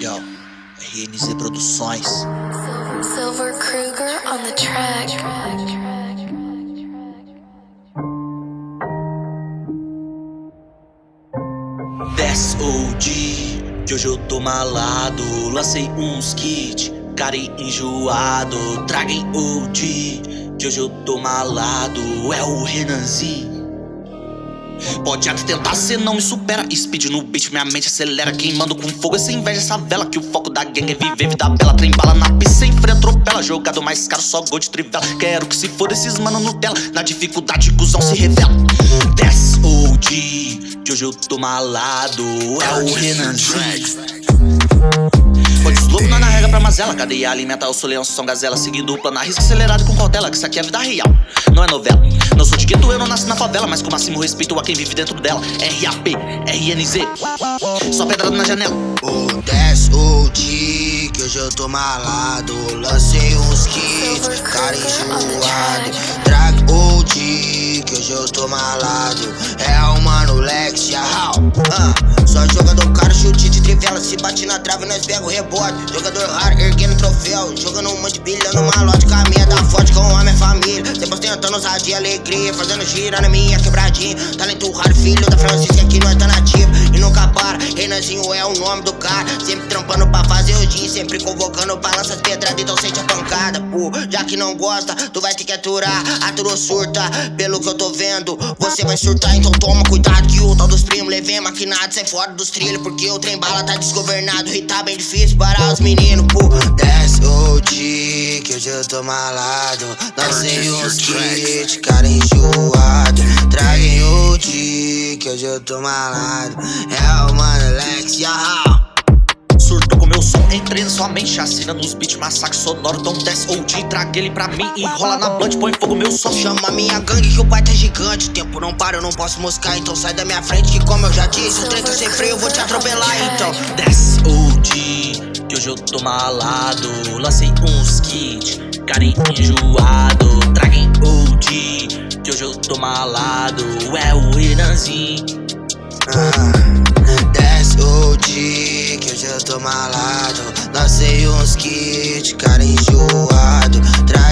Yo, RNZ Produções. Silver Kruger on the track. OG, que hoje eu tô malado. Lancei uns kits, cara enjoado. Traguem OG, que hoje eu tô malado. É o Renanzinho. Pode até tentar, cê não me supera. Speed no beat, minha mente acelera. Queimando com fogo essa inveja, essa vela Que o foco da gangue é viver vida bela. Trem bala na pista, sem freio, atropela. Jogado mais caro, só gol de trivela. Quero que se for esses mano Nutella. Na dificuldade, cuzão se revela. Desce OG, que hoje eu tô malado. É o Renan Pode mazela. Cadeia alimenta o soleão, são gazela Seguindo o plano, risco acelerado com cautela Que isso aqui é vida real, não é novela. Não sou de gueto, eu não nasci na favela Mas com máximo respeito a quem vive dentro dela. RAP, RNZ Só pedrada na janela. O 10 o D, que hoje eu tô malado. Lancei uns kits, cara enjoado. Drag o D, que hoje eu tô malado. É o mano Lex, Yahal uh, bate na trave, nós pega o rebote. Jogador raro, erguendo troféu Jogando um monte de bilhão numa lote Caminha da forte com a minha família. Sempre tentando de alegria Fazendo gira na minha quebradinha. Talento raro, filho da Francisca Aqui nós tá nativo e nunca para. Renanzinho é o nome do cara. Sempre trampando pra fazer o dia Sempre convocando balanças pedradas Então sente a pancada, pô. Já que não gosta, tu vai ter que aturar Aturou surta, pelo que eu tô vendo Você vai surtar, então toma cuidado Que o tal dos primos levei maquinado Sai fora dos trilhos Porque o trem bala tá desgovernado E tá bem difícil para os meninos, pô. Desce o dia que hoje eu tô malado. Lancei uns kits, cara enjoado Traguem o dia que hoje eu tô malado. É o mano Lex, Surtou com meu som, entrei na sua mente Assina nos beats, massacre sonoro Então desce OG, traga ele pra mim Enrola na blunt, põe fogo meu som Chama minha gangue que o pai tá gigante. Tempo não para, eu não posso moscar Então sai da minha frente que como eu já disse O trem tá sem freio, eu vou te atropelar Então. Desce OG, que hoje eu tô malado. Lancei uns kits, cara enjoado OG, que hoje eu tô malado, é o Renanzinho. Ah, o OG, que hoje eu tô malado, lancei uns kits, cara enjoado. Tra